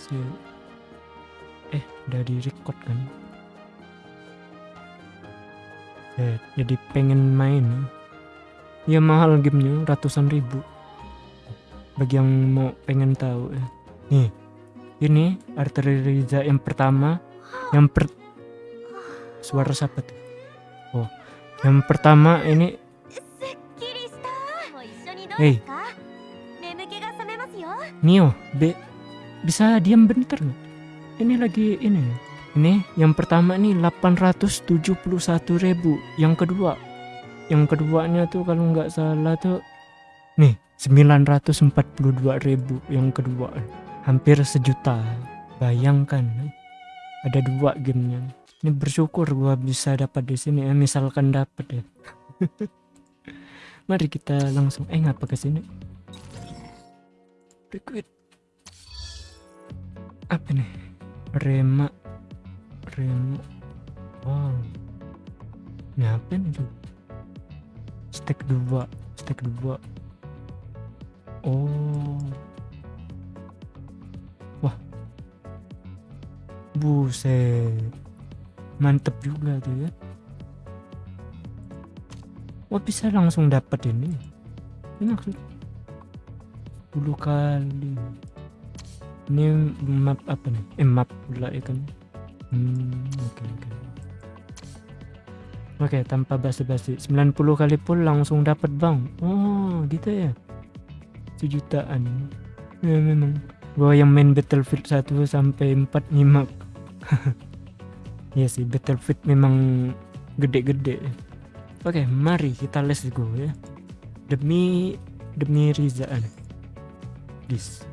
si eh dari di record kan? Eh, jadi pengen main. Ya mahal gamenya ratusan ribu. Bagi yang mau pengen tahu eh. nih ini arteri Riza yang pertama. Yang per suara siapa tuh? Oh yang pertama ini Hei. Nio, B bisa diam bentar nggak? Ini lagi ini. Ini yang pertama nih 871 ribu. Yang kedua. Yang keduanya tuh kalau nggak salah tuh nih 942 ribu. Yang kedua. Hampir sejuta. Bayangkan. Ada dua gamenya. Ini bersyukur gua bisa dapat di sini ya misalkan dapat ya. Mari kita langsung eh ngapa ke sini? Liquid apa nih? Rema. Rema wow. Ini apa nih tuh stack dua. Stack dua. Oh. Wah. Buset. Mantep juga tuh ya. Wah bisa langsung dapat ini. Ini maksud 10 kali ini map apa nih? Eh map pula ya kan? Hmm oke oke. Oke tanpa basa-basi. 90 kali pun langsung dapat bang. Oh gitu ya? Sejutaan. Ya memang. Gua yang main Battlefield 1 sampai 4 nyimak. Ya sih Battlefield memang gede-gede. Oke mari kita let's go ya. Demi demi Riza this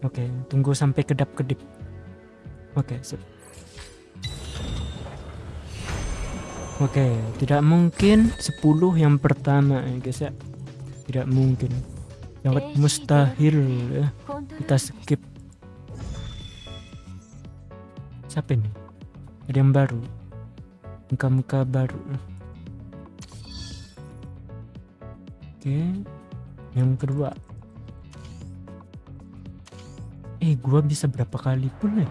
Oke, okay, tunggu sampai kedap-kedip. Oke, okay, sip. Oke, okay, tidak mungkin 10 yang pertama ya guys ya. Tidak mungkin. Sangat mustahil ya. Kita skip. Siapa ini? Ada yang baru. Muka-muka baru. Oke. Okay. Yang kedua Eh, gua bisa berapa kali pun ya?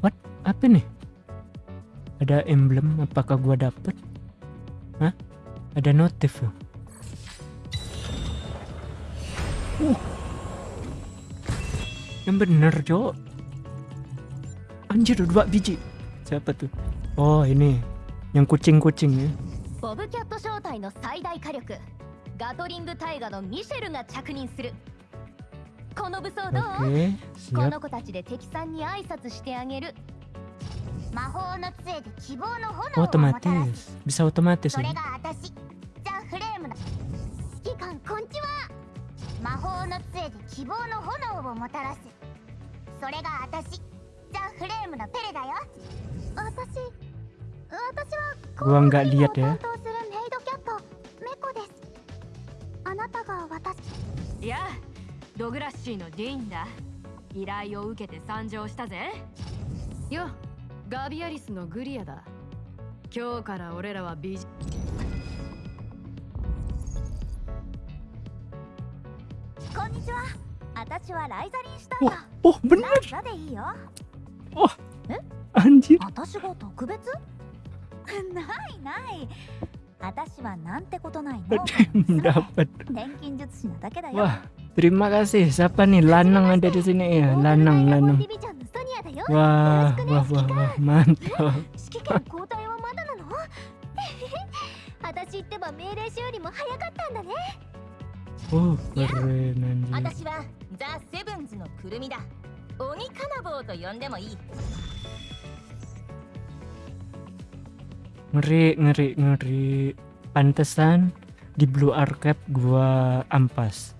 What? Apa nih? Ada emblem apakah gua dapet? Hah? Ada notif ya? Uh. Yang bener, Cok. Anjir, dua biji. Siapa tuh? Oh, ini. Yang kucing-kucing ya. ボブキャット小隊の最大火力ガトリング大河のミシェルが着任する この武装どう？Oke, こ.の子たちで敵さんに挨拶してあげる魔法の杖で希望の炎をもたらす. Bisa otomatis それ.が私ザ・フレームだ指揮官こんちは魔法の杖で希望の炎をもたらすそれが私ザ・フレームのペレだよ私私は Gua nggak lihat ya. ドグラッシーのディーンだ。依頼を受けて参上したぜ。よガビアリスのグリアだ。今日から俺らはビジこんにちは。私はライザリンシュタイ Oh, だ oh bener ラザでいいよ。anjir. 私が特別？ないない。私はなんてことないの。Dapat. 錬金術師なだけだよ Terima kasih. Siapa nih? Lanang ada di sini ya. Lanang, Lanang. Wah, wah, wah, wah mantap. oh, keren. Ngeri, ngeri, ngeri. Pantesan di Blue Archive gua ampas.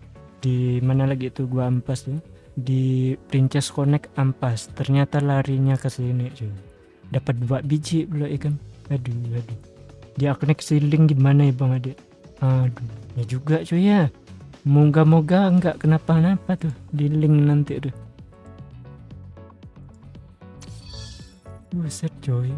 Di mana lagi itu gua ampas tuh? Di Princess Connect ampas. Ternyata larinya ke sini cuy. Dapat dua biji pula ikan. Aduh, aduh. Di Aknek Ceiling gimana ya Bang Ade? Aduh, ya juga cuy ya. Moga-moga nggak kenapa-napa tuh di link nanti tuh. Buset coy.